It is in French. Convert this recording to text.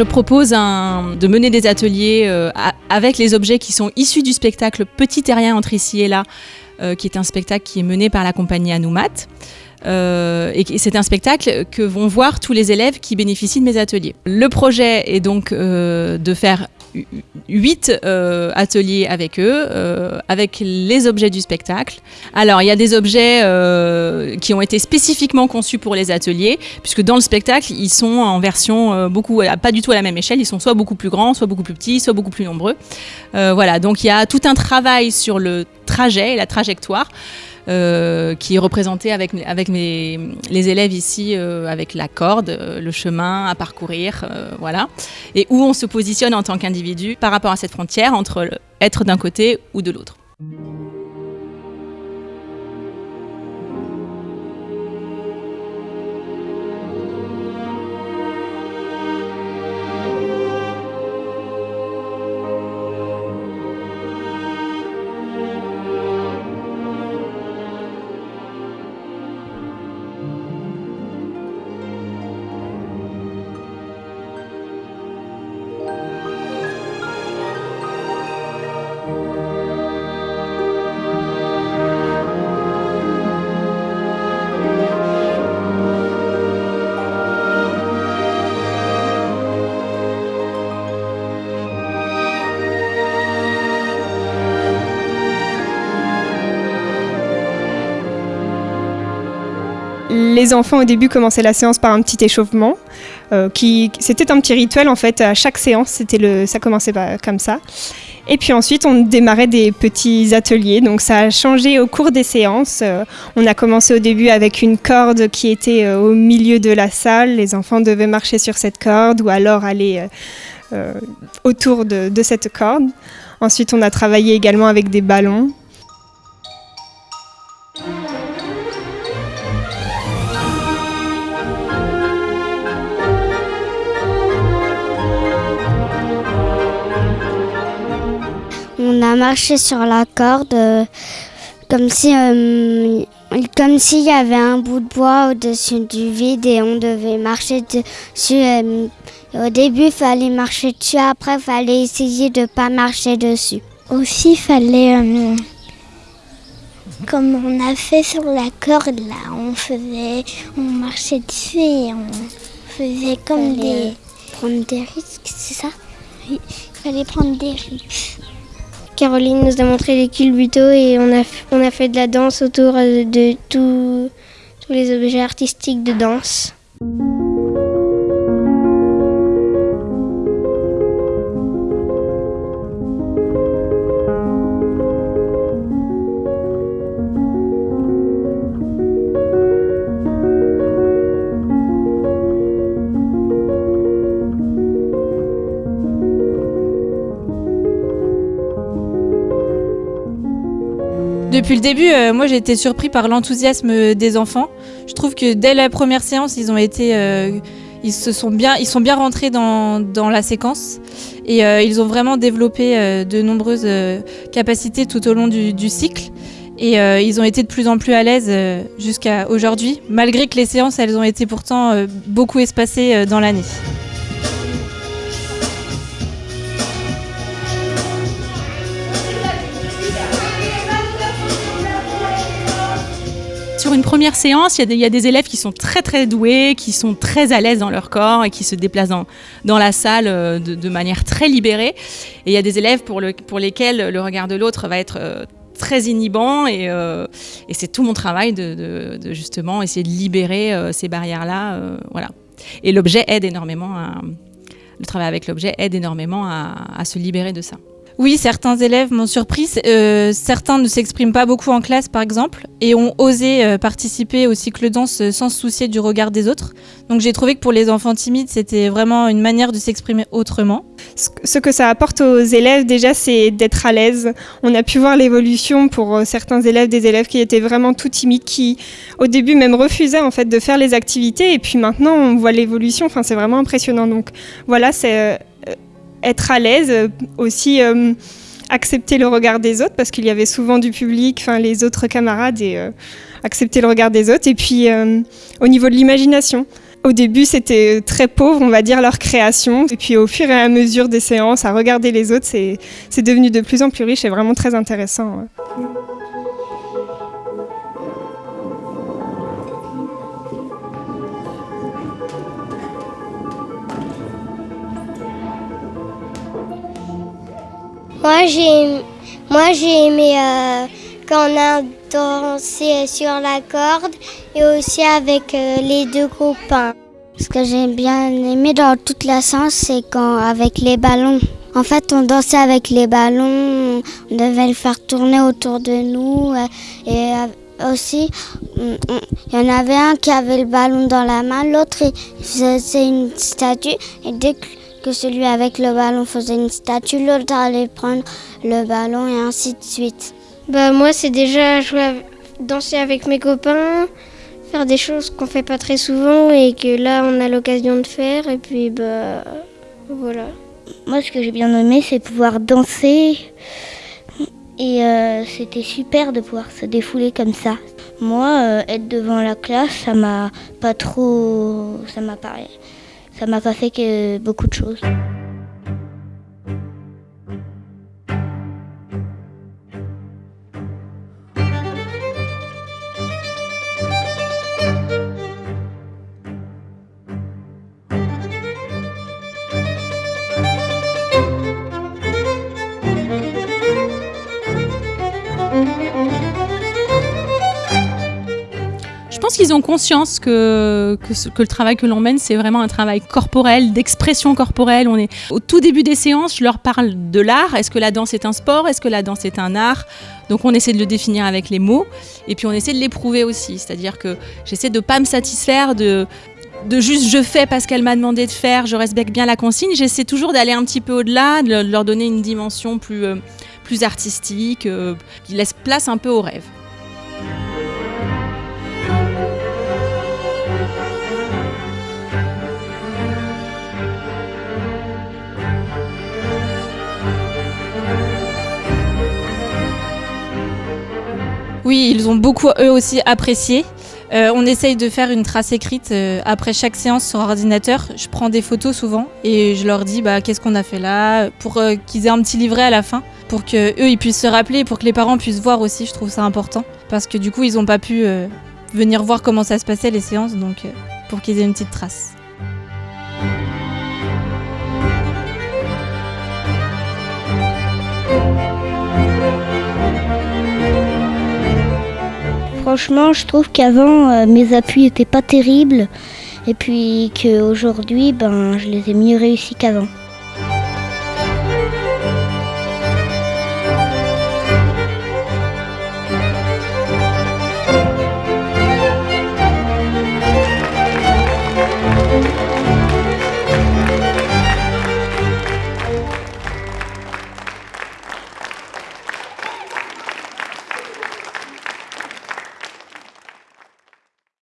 Je propose de mener des ateliers euh, avec les objets qui sont issus du spectacle Petit terrien entre ici et là, euh, qui est un spectacle qui est mené par la compagnie Anoumat. Euh, et c'est un spectacle que vont voir tous les élèves qui bénéficient de mes ateliers. Le projet est donc de faire huit euh, ateliers avec eux, euh, avec les objets du spectacle. Alors, il y a des objets euh, qui ont été spécifiquement conçus pour les ateliers, puisque dans le spectacle, ils sont en version beaucoup, pas du tout à la même échelle, ils sont soit beaucoup plus grands, soit beaucoup plus petits, soit beaucoup plus nombreux. voilà, donc il y a tout un travail sur le trajet et la trajectoire. Euh, qui est représenté avec, les élèves ici, euh, avec la corde, euh, le chemin à parcourir, voilà, et où on se positionne en tant qu'individu par rapport à cette frontière entre être d'un côté ou de l'autre. Les enfants au début commençaient la séance par un petit échauffement. Euh, qui, c'était un petit rituel en fait. À chaque séance, c'était le, ça commençait comme ça. Et puis ensuite, on démarrait des petits ateliers. Donc ça a changé au cours des séances. Euh, on a commencé au début avec une corde qui était euh, au milieu de la salle. Les enfants devaient marcher sur cette corde ou alors aller autour de cette corde. Ensuite, on a travaillé également avec des ballons. A marché sur la corde euh, comme si euh, comme s'il y avait un bout de bois au-dessus du vide et on devait marcher dessus. Euh, au début, il fallait marcher dessus, après, il fallait essayer de ne pas marcher dessus. Aussi, il fallait, comme on a fait sur la corde, là, on faisait, on marchait dessus et on faisait comme des... Prendre des risques, c'est ça? Oui, il fallait prendre des risques. Caroline nous a montré les culbutos et on a, on a fait de la danse autour de tous les objets artistiques de danse. Depuis le début, euh, moi j'ai été surpris par l'enthousiasme des enfants. Je trouve que dès la première séance, ils ont été, euh, ils se sont bien, ils sont bien rentrés dans, dans la séquence et euh, ils ont vraiment développé de nombreuses capacités tout au long du cycle. Et ils ont été de plus en plus à l'aise jusqu'à aujourd'hui, malgré que les séances, elles ont été pourtant beaucoup espacées dans l'année. Une première séance, il y, a des élèves qui sont très très doués, qui sont très à l'aise dans leur corps et qui se déplacent dans, la salle euh, de, manière très libérée. Et il y a des élèves pour, lesquels le regard de l'autre va être euh, très inhibant euh, et, c'est tout mon travail de, justement essayer de libérer ces barrières-là. voilà. Et l'objet aide énormément le travail avec l'objet aide énormément à se libérer de ça. Oui, certains élèves m'ont surpris. Euh, certains ne s'expriment pas beaucoup en classe, par exemple, et ont osé euh, participer au cycle danse sans se soucier du regard des autres. Donc j'ai trouvé que pour les enfants timides, c'était vraiment une manière de s'exprimer autrement. Ce que ça apporte aux élèves, déjà, c'est d'être à l'aise. On a pu voir l'évolution pour euh, certains élèves, des élèves qui étaient vraiment tout timides, qui au début même refusaient en fait de faire les activités, et puis maintenant on voit l'évolution. Enfin, c'est vraiment impressionnant. Donc voilà, c'est être à l'aise, euh, aussi euh, accepter le regard des autres, parce qu'il y avait souvent du public, enfin les autres camarades, et euh, accepter le regard des autres. Et puis au niveau de l'imagination, Au début, c'était très pauvre, on va dire, leur création. Et puis au fur et à mesure des séances, à regarder les autres, c'est devenu de plus en plus riche et vraiment très intéressant. Moi, j'ai moi, j'ai aimé euh, quand on a dansé sur la corde et aussi avec euh, les deux copains. Ce que j'ai bien aimé dans toute la séance, c'est quand avec les ballons. En fait, on dansait avec les ballons, on devait le faire tourner autour de nous euh, et aussi, il y en avait un qui avait le ballon dans la main, l'autre c'est une statue et que celui avec le ballon faisait une statue, l'autre allait prendre le ballon et ainsi de suite. Bah moi c'est déjà jouer, danser avec mes copains, faire des choses qu'on fait pas très souvent et que là on a l'occasion de faire et puis bah voilà. Moi ce que j'ai bien aimé c'est pouvoir danser et euh, c'était super de pouvoir se défouler comme ça. Moi euh, être devant la classe ça m'a pas trop ça m'a pas ça m'a pas fait que beaucoup de choses. Qu'ils ont conscience que, que, le travail que l'on mène, c'est vraiment un travail corporel, d'expression corporelle. On est au tout début des séances, je leur parle de l'art. Est-ce que la danse est un sport? Est-ce que la danse est un art? Donc on essaie de le définir avec les mots et puis on essaie de l'éprouver aussi. C'est-à-dire que j'essaie de ne pas me satisfaire de de juste je fais parce qu'elle m'a demandé de faire, je respecte bien la consigne. J'essaie toujours d'aller un petit peu au-delà, de leur donner une dimension plus, euh, plus artistique, euh, qui laisse place un peu au rêve. Oui, ils ont beaucoup eux aussi apprécié. Euh, on essaye de faire une trace écrite euh, après chaque séance sur ordinateur. Je prends des photos souvent et je leur dis bah, qu'est-ce qu'on a fait là? Pour euh, qu'ils aient un petit livret à la fin pour que eux ils puissent se rappeler pour que les parents puissent voir aussi. Je trouve ça important parce que du coup ils n'ont pas pu venir voir comment ça se passait les séances donc pour qu'ils aient une petite trace. Franchement, je trouve qu'avant, euh, mes appuis n'étaient pas terribles. Et puis qu'aujourd'hui, ben, je les ai mieux réussis qu'avant.